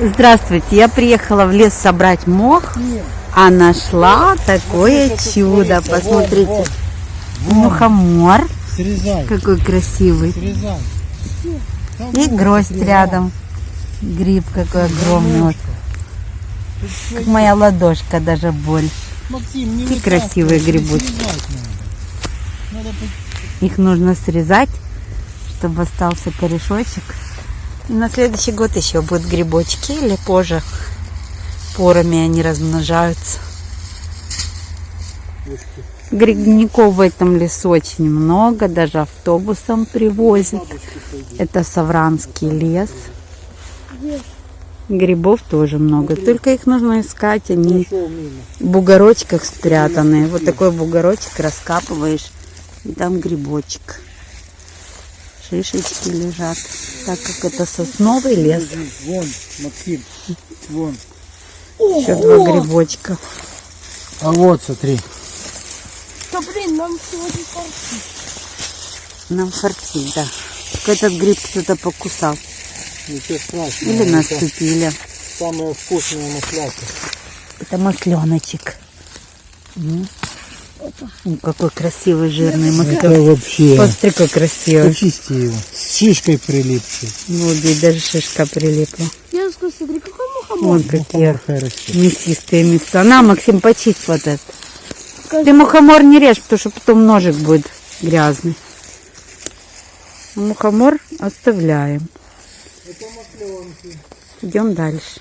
Здравствуйте, я приехала в лес собрать мох, а нашла такое чудо. Посмотрите, мухомор, какой красивый. И гроздь рядом. Гриб какой огромный. Вот. Как моя ладошка даже больше. Вытаскивай, красивые грибочки. Их нужно срезать, чтобы остался корешочек. На следующий год еще будут грибочки или позже. Порами они размножаются. Грибников в этом лесу очень много, даже автобусом привозят. Это Савранский лес. Грибов тоже много, только их нужно искать, они в бугорочках спрятанные. Вот такой бугорочек раскапываешь, и там грибочек. Шишечки лежат, так как это сосновый лес. Вон, Максим, вон. Еще два грибочка. А вот, смотри. Да блин, нам сегодня парки. Нам фартит, да. Только этот гриб кто-то покусал. Ничего страшного. Или это наступили. Самая вкусная масляка. Это масленочек. М, Какой красивый жирный маслен. Это вообще. Посмотри, какой красивый. Почисти его. С шишкой прилипшей. Вот здесь даже шишка прилипла. Дедушка, смотри, какой мухомор. Вон какие мясистые места. На, Максим, почисть вот это. Скажи. Ты мухомор не режь, потому что потом ножик будет грязный. Мухомор оставляем. Идем дальше.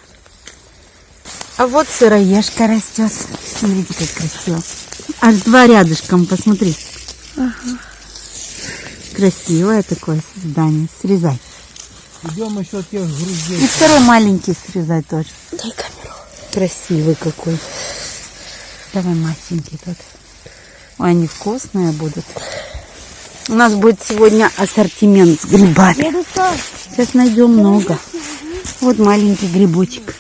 А вот сыроежка растет. Смотрите, как красиво. Аж два рядышком, посмотри. Красивое такое создание. Срезай. Идем еще тех И груздей. второй маленький срезать тоже. Дай камеру. Красивый какой. Давай масенький тот. Ой, они вкусные будут. У нас будет сегодня ассортимент с грибами. Сейчас найдем много. Вот маленький грибочек.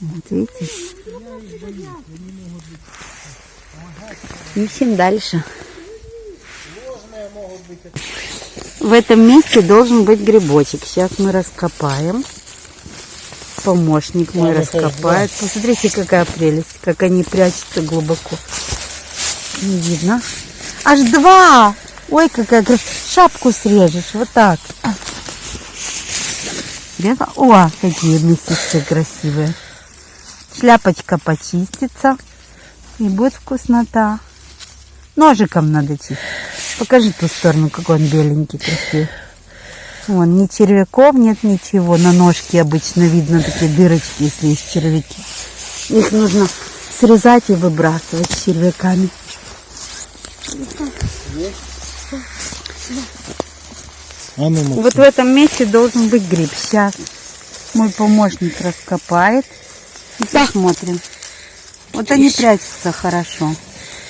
Вот видите? Ищем дальше. В этом месте должен быть грибочек. Сейчас мы раскопаем. Помощник мой раскопает. Посмотрите, какая прелесть, как они прячутся глубоко. Не видно. Аж два! Ой, какая. Шапку срежешь, вот так. Срезал? О, какие мясистые красивые. Шляпочка почистится. И будет вкуснота. Ножиком надо чистить. Покажи ту сторону, какой он беленький, красивый. Вон, ни червяков нет, ничего. На ножке обычно видно такие дырочки, если есть червяки. Их нужно срезать и выбрасывать с червяками. А ну. Вот в этом месте должен быть гриб. Сейчас мой помощник раскопает. И посмотрим. Вот они прячутся хорошо.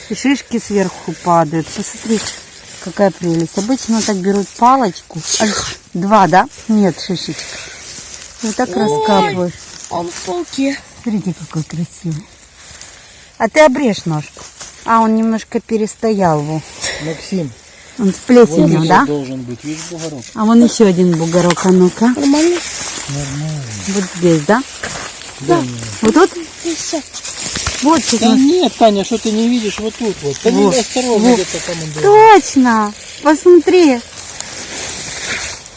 И шишки сверху падают. Посмотри, какая прелесть. Обычно так берут палочку. Два, да? Нет, шишечка. Вот так раскапываешь. он в полке. Смотрите, какой красивый. А ты обрежь ножку. А, он немножко перестоял. Во. Максим, Он с плесенью, да? должен быть. Видишь бугорок? А вон еще один бугорок. А ну-ка. Нормально? Нормально. Вот здесь, да? Да. Вот тут? Присядь. Вот сейчас Да нет, Таня, что ты не видишь вот тут вот. Да Вот. не осторожно Вот. где-то там он. Точно! Посмотри!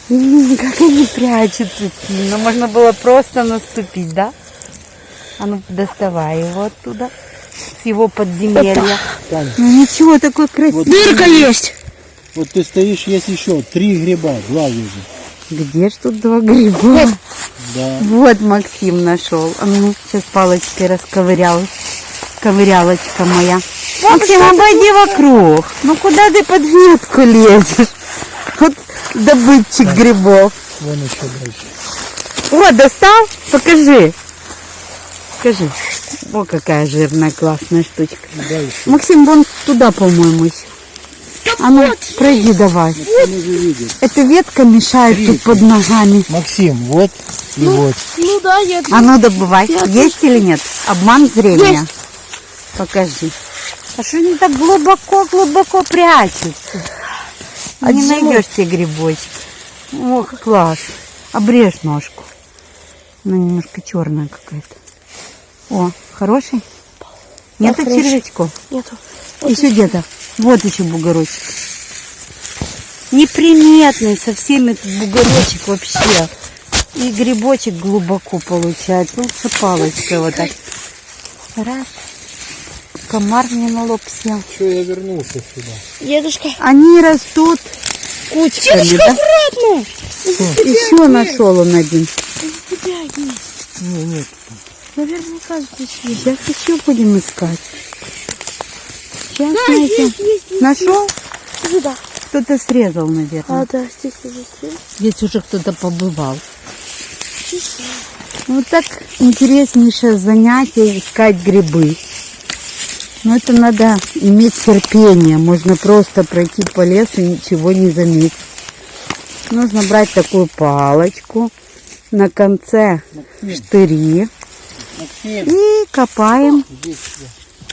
Как они прячутся сильно. Можно было просто наступить, да? А ну, доставай его оттуда. С его подземелья. Таня, Ну ничего, такой красивый. Дырка есть. вот ты стоишь, есть еще три гриба, два вижу. Где ж тут два гриба? Да. Вот Максим нашел. А ну, сейчас палочкой расковырял. Ковырялочка моя. Максим, обойди вокруг. Ну куда ты под ветку лезешь? Вот добытчик грибов. Вон еще дальше. О, достал? Покажи. Покажи. О, какая жирная, классная штучка. Дальше. Максим, вон туда, по-моему, еще. А ну, пройди давай. Видим. Эта ветка мешает тут под ногами. Максим, вот и вот. Ну да, я... А ну добывай. Есть или нет? Обман зрения. Есть. Покажи. А что они так глубоко-глубоко прячутся? А не найдешь те грибочки. Ох, класс. Обрежь ножку. Она немножко черная какая-то. О, хороший? Нет Да, червячков? Нету. еще где-то. Вот еще бугорочек. Неприметный совсем этот бугорочек вообще. И грибочек глубоко получается. Лучше палочкой вот так. Раз. Комар мне на лоб сел. Что я вернулся сюда? Дедушка. Они растут кучками, Дедушка, да? аккуратно. Еще нашел он один. У тебя есть. Не, нет. Наверняка здесь есть. Сейчас еще будем искать. Сейчас Да, найдем. есть, есть, есть. Нашел? Сюда. Кто-то срезал, наверное. А, да, здесь уже есть. Здесь уже кто-то побывал. Вот так интереснейшее занятие искать грибы. Но это надо иметь терпение. Можно просто пройти по лесу и ничего не заметить. Нужно брать такую палочку. На конце штыри. Максим, И копаем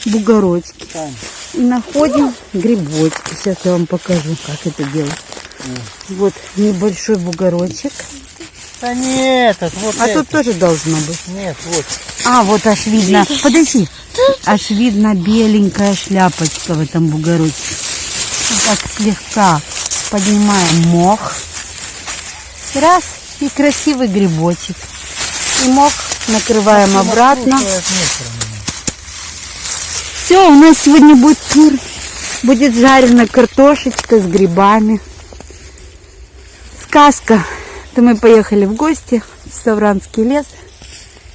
бугорочки. Там. И находим грибочки. Сейчас я вам покажу, как это делать. Вот небольшой бугорочек. Да нет, вот А это. тут тоже должно быть. Нет, вот. А, вот аж видно. Подожди. Аж видно беленькая шляпочка в этом бугорочке. Так слегка поднимаем мох. Раз. И красивый грибочек. И мох накрываем обратно. Откручивает мусор. Все, у нас сегодня будет пир. Будет жареная картошечка с грибами. Сказка. То мы поехали в гости в Савранский лес.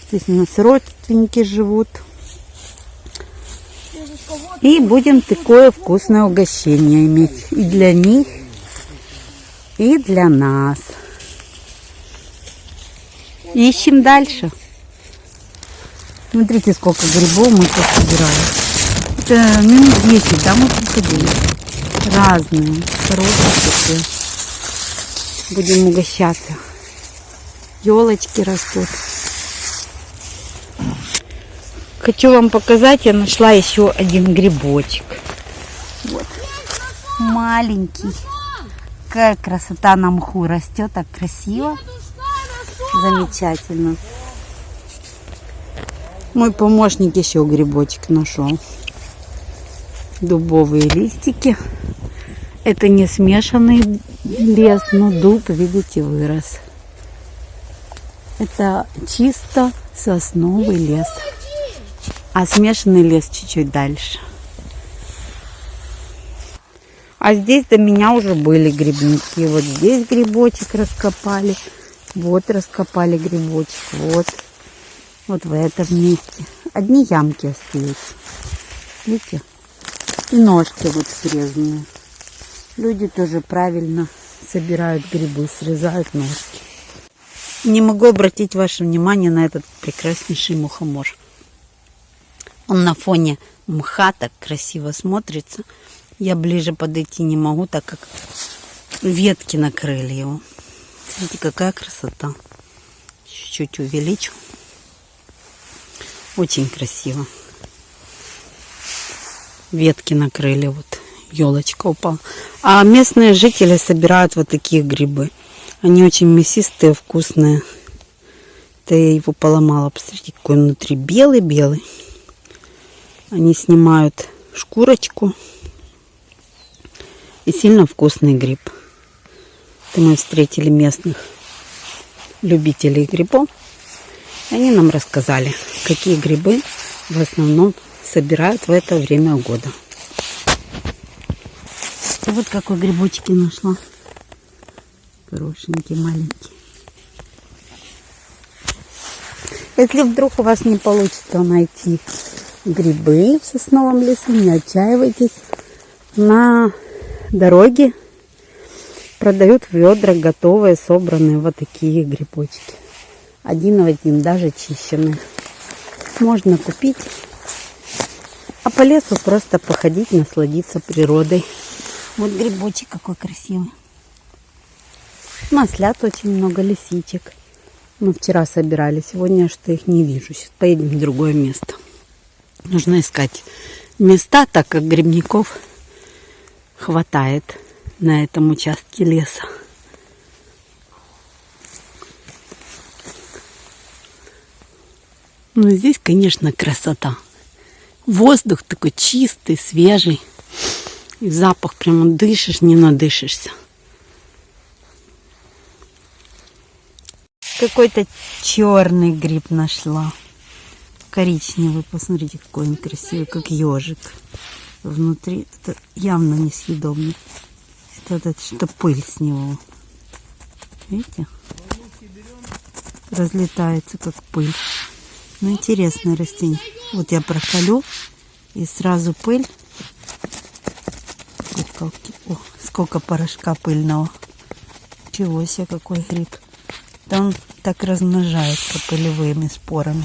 Здесь у нас родственники живут. И будем такое вкусное угощение иметь. И для них, и для нас. Ищем дальше. Смотрите, сколько грибов мы тут собираем. Это минут 10, да, мы приходили. Разные, хорошие такие. Будем угощаться. Елочки растут. Хочу вам показать, я нашла еще один грибочек. Вот. Маленький. Какая красота на мху растет, так красиво. Замечательно. Мой помощник еще грибочек нашел. Дубовые листики. Это не смешанный лес, но дуб, видите, вырос. Это чисто сосновый лес. А смешанный лес чуть-чуть дальше. А здесь до меня уже были грибники. Вот здесь грибочек раскопали. Вот раскопали грибочек. Вот. Вот в этом месте. Одни ямки остаются. Видите? И ножки вот срезанные. Люди тоже правильно собирают грибы, срезают ножки. Не могу обратить ваше внимание на этот прекраснейший мухомор. Он на фоне мха так красиво смотрится. Я ближе подойти не могу, так как ветки накрыли его. Смотрите, какая красота. Чуть-чуть увеличу. Очень красиво. Ветки накрыли, вот елочка упала. А местные жители собирают вот такие грибы. Они очень мясистые, вкусные. Это я его поломала. Посмотрите, какой внутри белый-белый. Они снимают шкурочку. И сильно вкусный гриб. Это мы встретили местных любителей грибов. Они нам рассказали, какие грибы в основном собирают в это время года. Вот какой грибочки нашла. Хорошенький, маленький. Если вдруг у вас не получится найти грибы в сосновом лесу, не отчаивайтесь. На дороге продают ведра готовые, собранные вот такие грибочки. Один в один, даже чищенные. Можно купить. А по лесу просто походить, насладиться природой. Вот грибочек какой красивый. Маслят очень много, лисичек. Мы вчера собирали, сегодня что их не вижу. Сейчас поедем в другое место. Нужно искать места, так как грибников хватает на этом участке леса. Ну, здесь, конечно, красота. Воздух такой чистый, свежий. И запах прямо дышишь, не надышишься. Какой-то черный гриб нашла. Коричневый, посмотрите, какой он красивый, как ежик. Внутри это явно несъедобный. Это, это что пыль с него. Видите? Разлетается, как пыль. Ну, интересное растение. Вот я проколю, и сразу пыль. Куколки. О, сколько порошка пыльного. Чего себе, какой гриб. Он так размножается пылевыми спорами.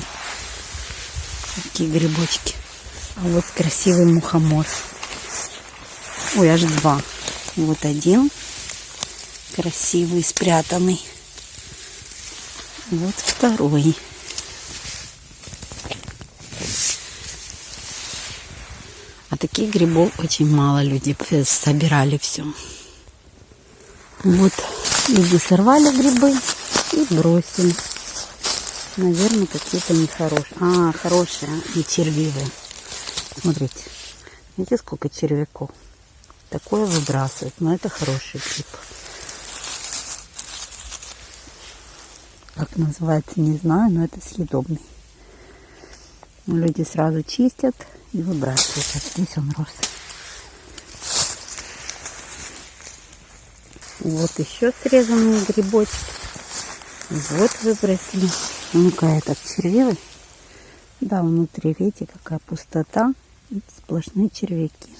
Такие грибочки. А вот красивый мухомор. Ой, аж два. Вот один красивый, спрятанный. Вот второй. Таких грибов очень мало люди собирали все. Вот люди сорвали грибы и бросили. Наверное, какие-то нехорошие. А, хорошие и червивые. Смотрите. Видите, сколько червяков? Такое выбрасывают. Но это хороший гриб. Как называется, не знаю, но это съедобный. Люди сразу чистят и выбрасывают. А здесь он рос. Вот еще срезанные грибочки. Вот выбросили. Ну-ка, этот червивый. Да, внутри, видите, какая пустота и сплошные червяки.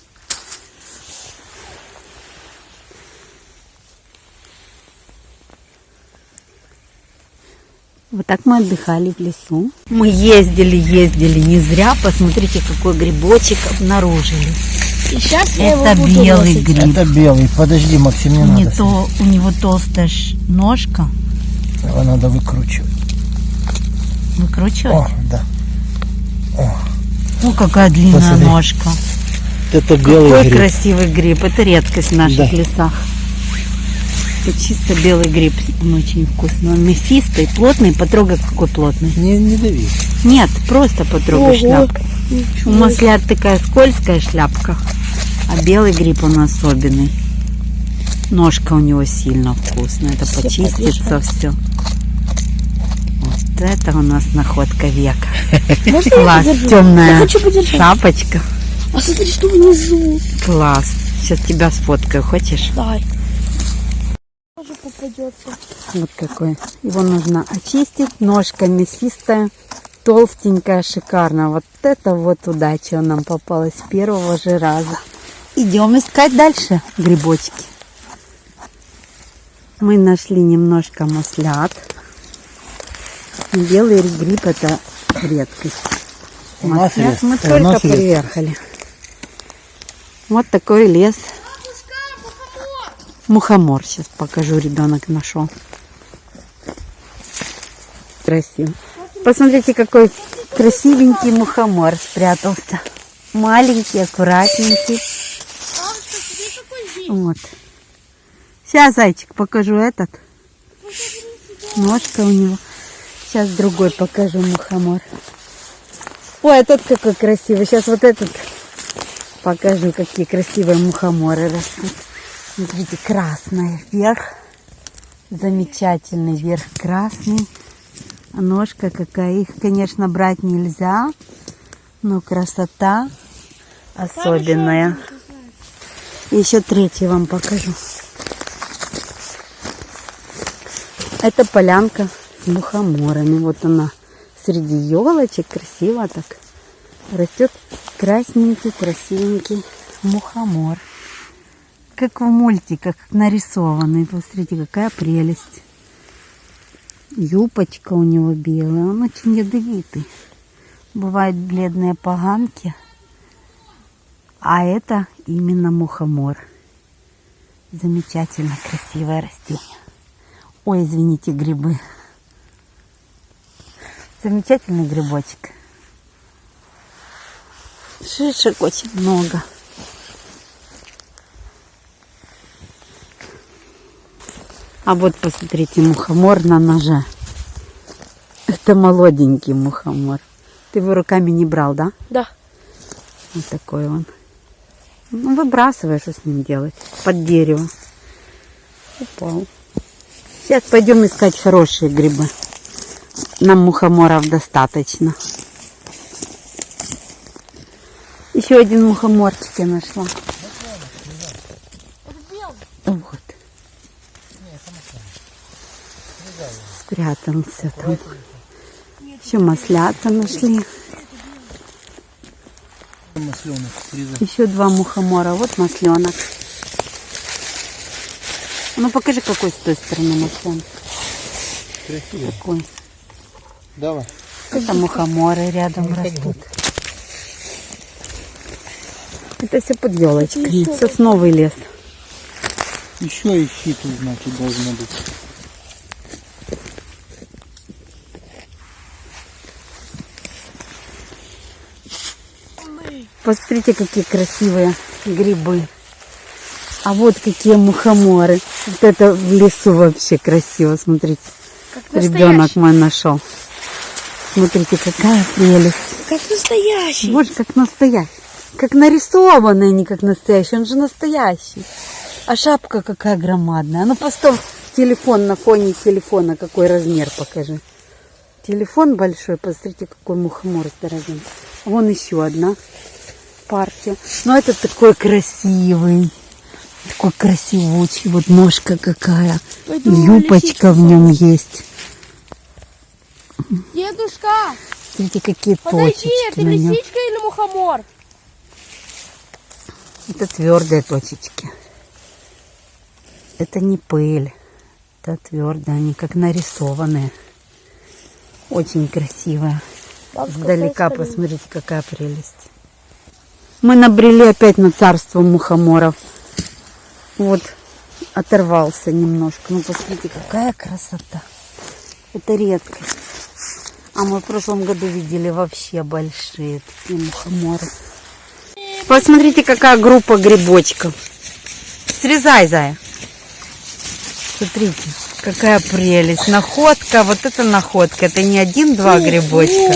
Вот так мы отдыхали в лесу. Мы ездили, ездили не зря. Посмотрите, какой грибочек обнаружили. И сейчас я Это его буду белый носить. гриб. Это белый. Подожди, Максим, не Не надо. то, у него толстая ж ножка. Его надо выкручивать. Выкручивать. О, да. О, какая длинная Посмотри. ножка. Это белый Какой гриб. красивый гриб. Это редкость в наших Да. лесах. Это чисто белый гриб. Он очень вкусный. Он мясистый, плотный. Потрогай, какой плотный. Не, не дави. Нет, просто потрогай Ого. шляпку. У маслят такая скользкая шляпка, а белый гриб он особенный. Ножка у него сильно вкусная. Это Все почистится все. Вот это у нас находка века. Можно Класс, темная шапочка. А смотри, что внизу. Класс. Сейчас тебя сфоткаю, хочешь? Дай. Тоже попадется. Вот какой. Его нужно очистить. Ножка мясистая, толстенькая, шикарно. Вот это вот удача нам попалась с первого же раза. Идем искать дальше грибочки. Мы нашли немножко маслят. Белый гриб это редкость. Маслят мы только приехали. Вот такой лес. Мухомор сейчас покажу, ребенок нашел. Красиво. Посмотрите, какой красивенький мухомор спрятался. Маленький, аккуратненький. Вот. Сейчас, зайчик, покажу этот. Ножка у него. Сейчас другой покажу мухомор. Ой, этот какой красивый. Сейчас вот этот покажу, какие красивые мухоморы растут. Смотрите, красная вверх. Замечательный верх красный. Ножка какая. Их, конечно, брать нельзя. Но красота особенная. Еще третий вам покажу. Это полянка с мухоморами. Вот она среди елочек красиво так растет красненький, красивенький мухомор. Как в мультиках нарисованный. Посмотрите, какая прелесть. Юбочка у него белая. Он очень ядовитый. Бывают бледные поганки. А это именно мухомор. Замечательно красивое растение. Ой, извините, грибы. Замечательный грибочек. Шишек очень много. А вот посмотрите, мухомор на ноже. Это молоденький мухомор. Ты его руками не брал, да? Да. Вот такой он. Ну, выбрасывай, что с ним делать. Под дерево. Упал. Сейчас пойдем искать хорошие грибы. Нам мухоморов достаточно. Еще один мухоморчик я нашла. Вот. Спрятался там. Еще маслята нашли. Масленок. Еще два мухомора. Вот масленок. Ну покажи, какой с той стороны масленок. Красиво. Какой. Давай. Это мухоморы рядом растут. Это все под елочкой. Сосновый лес. Еще ищи тут, значит, должно быть. Посмотрите, какие красивые грибы. А вот какие мухоморы. Вот это в лесу вообще красиво. Смотрите, ребенок мой нашел. Смотрите, какая прелесть. Как настоящий. Боже, как настоящий. Как нарисованный, а не как настоящий. Он же настоящий. А шапка какая громадная. Ну, поставь телефон на фоне телефона. Какой размер, покажи. Телефон большой. Посмотрите, какой мухомор здоровенный. Вон еще одна партия. Но это такой красивый. Такой красивучий. Вот ножка какая. Пойду Юбочка в нем есть. Дедушка, Смотрите, какие подойди, точечки это на нем. лисичка или мухомор? Это твердые точечки. Это не пыль. Это твердые, они как нарисованные. Очень красивые. Бабушка, поискали. посмотрите, какая прелесть. Мы набрели опять на царство мухоморов. Вот, оторвался немножко. Ну, посмотрите, какая красота. Это редко. А мы в прошлом году видели вообще большие такие мухоморы. Посмотрите, какая группа грибочков. Срезай, Зая. Смотрите, какая прелесть. Находка, вот это находка. Это не один-два грибочка,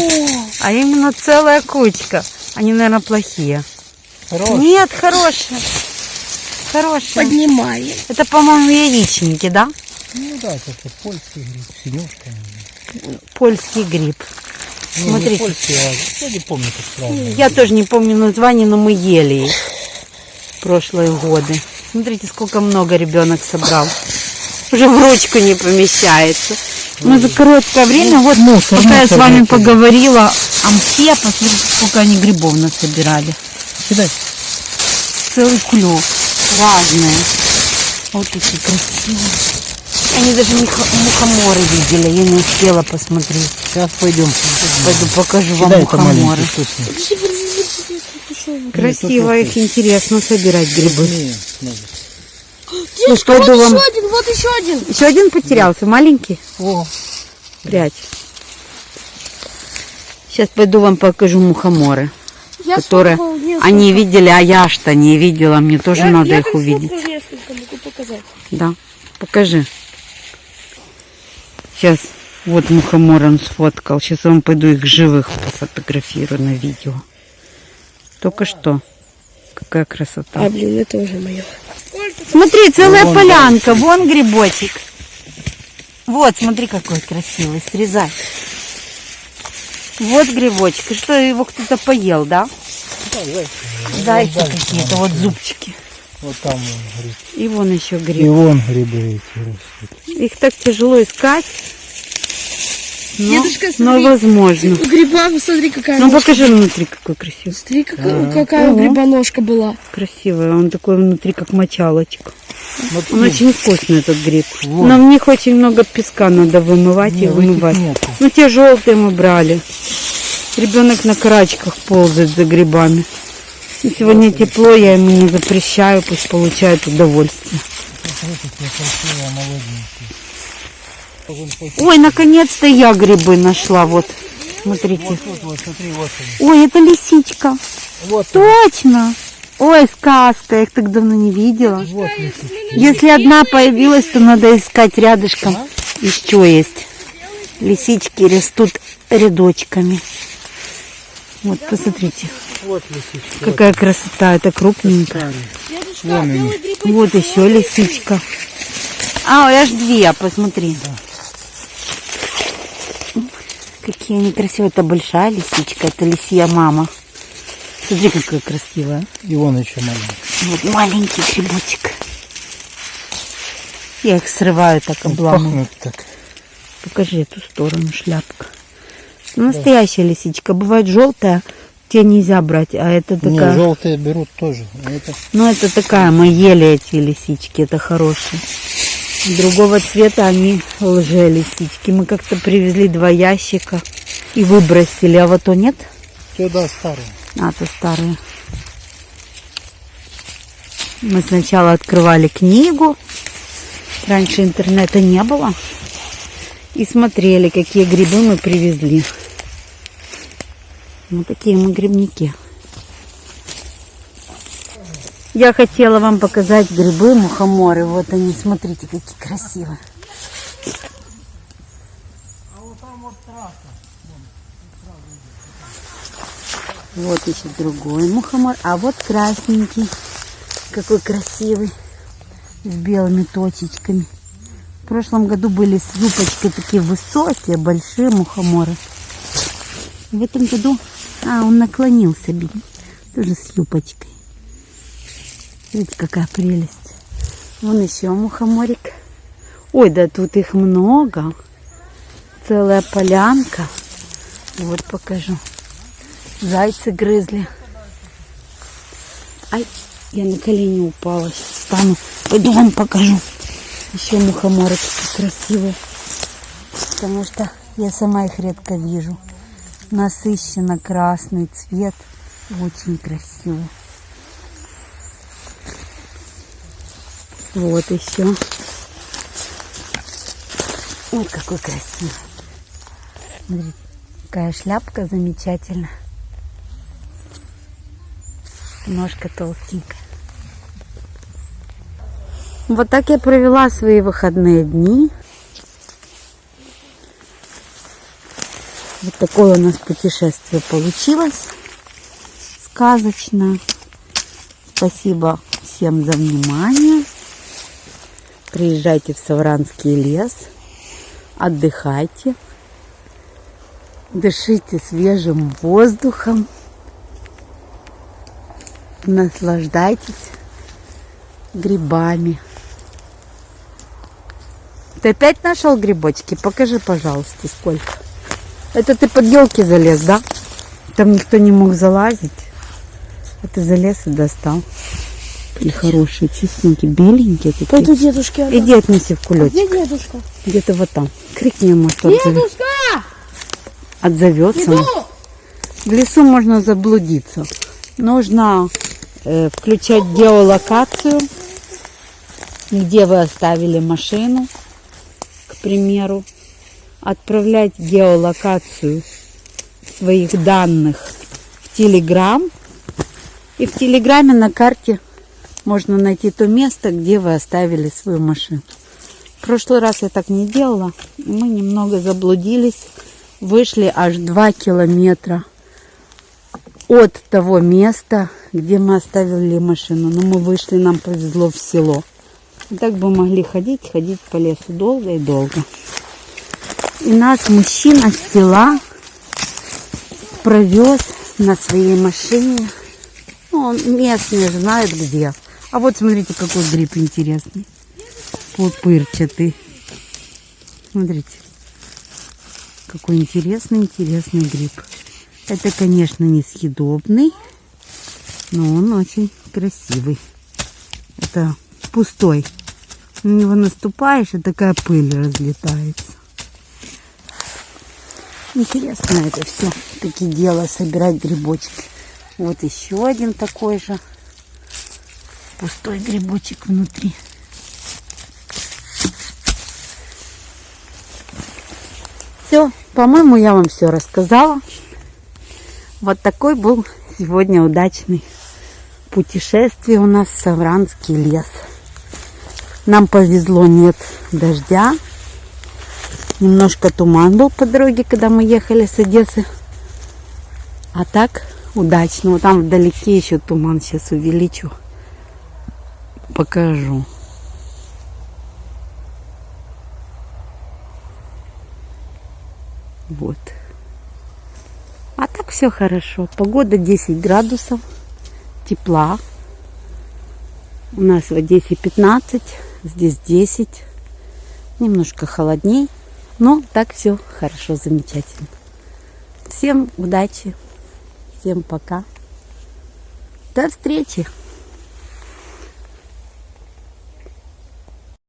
а именно целая кучка. Они, наверное, плохие. Хорош. Нет, хорошие. Хорошие. Поднимаем. Это, по-моему, яичники, да? Ну да, это польский гриб. Синюшка. Польский гриб. Не, не Смотрите. польский, а я не помню, как правильно. Я тоже не помню название, но мы ели их в прошлые годы. Смотрите, сколько много ребенок собрал. Уже в ручку не помещается. Мы за короткое время, вот мусор, пока я с мусор вами выкинули. поговорила о мхе, посмотрите, сколько они грибов насобирали. Кидай. Целый клев. Разные. Вот такие красивые. Они даже мухоморы видели, я не успела посмотреть. Сейчас пойдем. Пойду покажу вам Кидай мухоморы. Красиво их интересно собирать грибы. Дедушка, пойду вот вам- еще один, вот еще один. Еще один потерялся, маленький. О, Прячь. Сейчас пойду вам покажу мухоморы, Я которые они видели, а я что не видела. Мне тоже Я- надо я их увидеть. несколько, могу показать. Да, покажи. Сейчас вот мухомор он сфоткал. Сейчас я вам пойду их живых пофотографирую на видео. Только что. Какая красота. А, блин, это уже мое. Смотри, целая Вон полянка. Вон грибочек. Вот, смотри, какой красивый. Срезай. Вот грибочек. И что, его кто-то поел, да? Зайцы какие-то, вот зубчики. вот там вон гриб. И вон еще И гриб. вон грибы эти растут. Их так тяжело искать. Но, Дедушка, но смотри. возможно. У гриба, посмотри, какая Ну ножка. покажи внутри, какой красивый. Смотри, какая, какая у гриба ножка была. Красивый. Он такой внутри, как мочалочка. Вот Он очень вкусный, этот гриб. Вот. Но в них очень много песка надо вымывать Не, и в этих вымывать. нету. Ну, те желтые мы брали. Ребенок на карачках ползает за грибами. И сегодня тепло, я ему не запрещаю, пусть получает удовольствие. Ой, наконец-то я грибы нашла, вот. Смотрите. Вот тут, вот, смотри, вот. Ой, это лисичка. Вот, Точно. Ой, сказка, я их так давно не видела. вот лисички. Если одна появилась, то надо искать рядышком. Еще есть. Лисички растут рядочками. Вот, посмотрите, Вот лисичка. какая красота. Это крупненькая. Вот еще лисичка. А, аж две, посмотри. Какие они красивые. Это большая лисичка, это лисья мама. Смотри, какая красивая. И вон еще маленький. Вот маленький грибочек. Я их срываю так обламываю. Так. Покажи эту сторону шляпка. Настоящая лисичка. Бывает желтая, те нельзя брать, а это Не, такая. желтые берут тоже. А это Ну, это такая, мы ели эти лисички, это хорошие. Другого цвета они лже-лисички. Мы как-то привезли два ящика и выбросили, а вот то нет? сюда старые. А, то старые. Мы сначала открывали книгу. Раньше интернета не было. И смотрели, какие грибы мы привезли. Вот такие мы грибники. Я хотела вам показать грибы мухоморы. Вот они, смотрите, какие красивые. Вот еще другой мухомор. А вот красненький. Какой красивый. С белыми точечками. В прошлом году были с юбочкой такие высокие, большие мухоморы. В этом году... А, он наклонился, бедный. Тоже с юбочкой. Видите, какая прелесть. Вон еще мухоморик. Ой, да тут их много. Целая полянка. Вот покажу. Зайцы грызли. Ай, я на колени упала. Сейчас встану. Пойду вам покажу. Еще мухоморы такие красивые. Потому что я сама их редко вижу. Насыщенно красный цвет. Очень красиво. Вот еще. Ой, какой красивый. Смотрите, какая шляпка замечательная. Ножка толстенькая. Вот так я провела свои выходные дни. Вот такое у нас путешествие получилось. Сказочное. Спасибо всем за внимание. Приезжайте в Савранский лес. Отдыхайте. Дышите свежим воздухом. Наслаждайтесь грибами. Ты опять нашел грибочки? Покажи, пожалуйста, сколько. Это ты под елки залез, да? Там никто не мог залазить. А ты залез и достал. И хорошие, чистенькие, беленькие такие. Пойду дедушке отдам. Иди отнеси в кулечек. Где дедушка? Где-то вот там. Крикни ему, что Дедушка! отзовется. Иду! В лесу можно заблудиться. Нужно включать геолокацию, где вы оставили машину, к примеру. Отправлять геолокацию своих данных в Телеграм. И в Телеграме на карте можно найти то место, где вы оставили свою машину. В прошлый раз я так не делала. Мы немного заблудились. Вышли аж 2 километра от того места, где мы оставили машину. Но мы вышли, нам повезло в село. И так бы могли ходить, ходить по лесу долго и долго. И нас мужчина с села провез на своей машине. Ну, он местные же знают где. А вот смотрите, какой гриб интересный. Пупырчатый. Смотрите. Какой интересный, интересный гриб. Это, конечно, несъедобный, но он очень красивый. Это пустой. На него наступаешь, и такая пыль разлетается. Интересно это все. Такие дела собирать грибочки. Вот еще один такой же. Пустой грибочек внутри. Все, по-моему, я вам все рассказала. Вот такой был сегодня удачный путешествие у нас в Савранский лес. Нам повезло, нет дождя. Немножко туман был по дороге, когда мы ехали с Одессы А так удачно. Вот там вдалеке еще туман. Сейчас увеличу. Покажу. Вот. А так все хорошо. Погода 10 градусов. Тепла. У нас в Одессе 15. Здесь 10. Немножко холодней. Но так все хорошо, замечательно. Всем удачи. Всем пока. До встречи.